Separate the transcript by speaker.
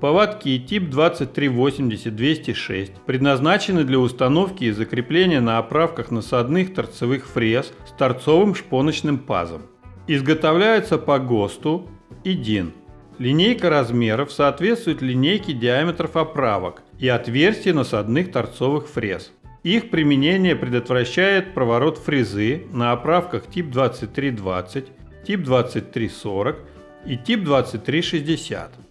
Speaker 1: Поводки тип 2380-206 предназначены для установки и закрепления на оправках насадных торцевых фрез с торцовым шпоночным пазом. Изготовляются по ГОСТу и ДИН. Линейка размеров соответствует линейке диаметров оправок и отверстий насадных торцовых фрез. Их применение предотвращает проворот фрезы на оправках тип 2320, тип 2340 и тип 2360.